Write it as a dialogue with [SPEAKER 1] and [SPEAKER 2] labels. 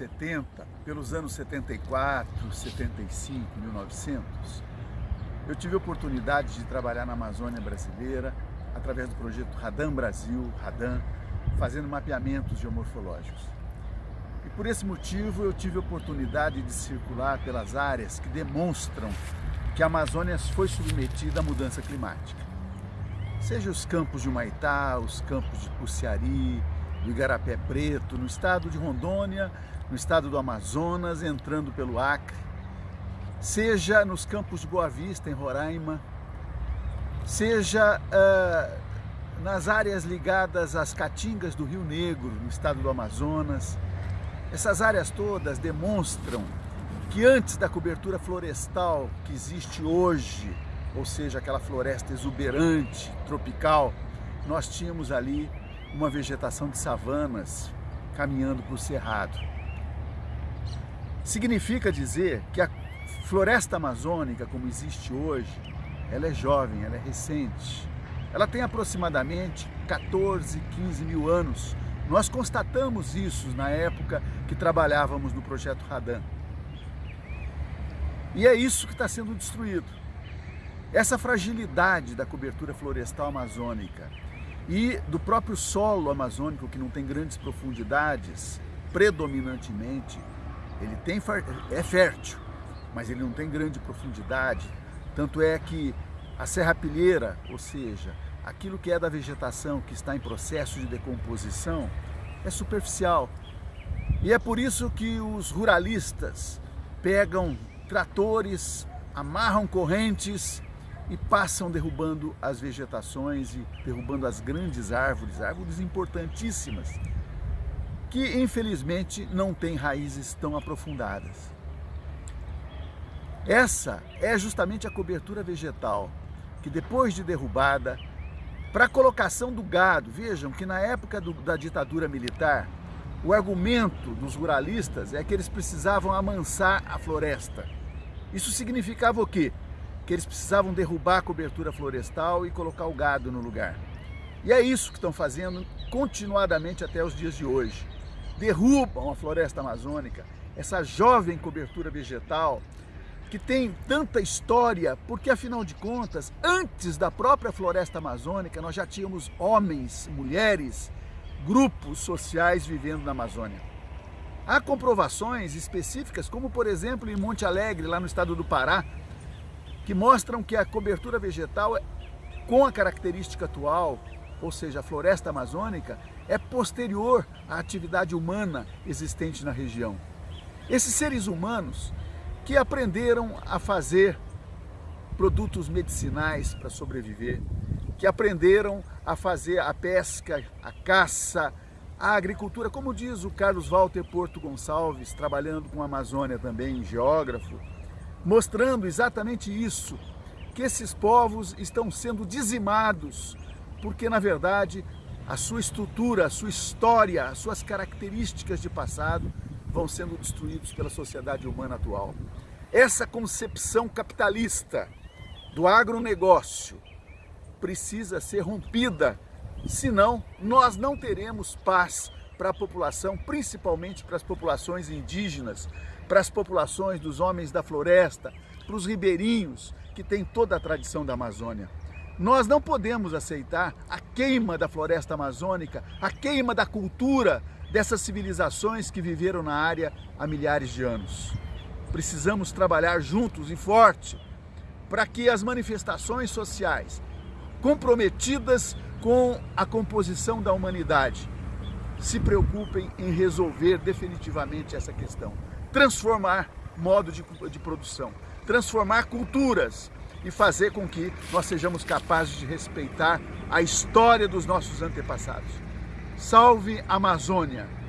[SPEAKER 1] 70, pelos anos 74, 75, 1900, eu tive a oportunidade de trabalhar na Amazônia brasileira através do projeto Radam Brasil, Radam, fazendo mapeamentos geomorfológicos. E por esse motivo eu tive a oportunidade de circular pelas áreas que demonstram que a Amazônia foi submetida à mudança climática. Seja os campos de Humaitá, os campos de Puciari, do Igarapé Preto, no estado de Rondônia, no estado do Amazonas, entrando pelo Acre, seja nos campos de Boa Vista, em Roraima, seja uh, nas áreas ligadas às caatingas do Rio Negro, no estado do Amazonas. Essas áreas todas demonstram que antes da cobertura florestal que existe hoje, ou seja, aquela floresta exuberante, tropical, nós tínhamos ali uma vegetação de savanas caminhando para o cerrado. Significa dizer que a floresta amazônica, como existe hoje, ela é jovem, ela é recente. Ela tem aproximadamente 14, 15 mil anos. Nós constatamos isso na época que trabalhávamos no projeto Radan. E é isso que está sendo destruído. Essa fragilidade da cobertura florestal amazônica e do próprio solo amazônico, que não tem grandes profundidades, predominantemente, ele tem, é fértil, mas ele não tem grande profundidade. Tanto é que a serrapilheira, ou seja, aquilo que é da vegetação que está em processo de decomposição, é superficial. E é por isso que os ruralistas pegam tratores, amarram correntes e passam derrubando as vegetações e derrubando as grandes árvores, árvores importantíssimas, que infelizmente não têm raízes tão aprofundadas. Essa é justamente a cobertura vegetal, que depois de derrubada, para a colocação do gado, vejam que na época do, da ditadura militar, o argumento dos ruralistas é que eles precisavam amansar a floresta. Isso significava o quê? Que eles precisavam derrubar a cobertura florestal e colocar o gado no lugar. E é isso que estão fazendo continuadamente até os dias de hoje. Derrubam a floresta amazônica, essa jovem cobertura vegetal que tem tanta história, porque afinal de contas, antes da própria floresta amazônica, nós já tínhamos homens, mulheres, grupos sociais vivendo na Amazônia. Há comprovações específicas, como por exemplo em Monte Alegre, lá no estado do Pará, que mostram que a cobertura vegetal, com a característica atual, ou seja, a floresta amazônica, é posterior à atividade humana existente na região. Esses seres humanos que aprenderam a fazer produtos medicinais para sobreviver, que aprenderam a fazer a pesca, a caça, a agricultura, como diz o Carlos Walter Porto Gonçalves, trabalhando com a Amazônia também, geógrafo, mostrando exatamente isso, que esses povos estão sendo dizimados, porque na verdade a sua estrutura, a sua história, as suas características de passado vão sendo destruídos pela sociedade humana atual. Essa concepção capitalista do agronegócio precisa ser rompida, senão nós não teremos paz para a população, principalmente para as populações indígenas, para as populações dos homens da floresta, para os ribeirinhos, que têm toda a tradição da Amazônia. Nós não podemos aceitar a queima da floresta amazônica, a queima da cultura dessas civilizações que viveram na área há milhares de anos. Precisamos trabalhar juntos e forte para que as manifestações sociais comprometidas com a composição da humanidade se preocupem em resolver definitivamente essa questão transformar modo de, de produção, transformar culturas e fazer com que nós sejamos capazes de respeitar a história dos nossos antepassados. Salve Amazônia!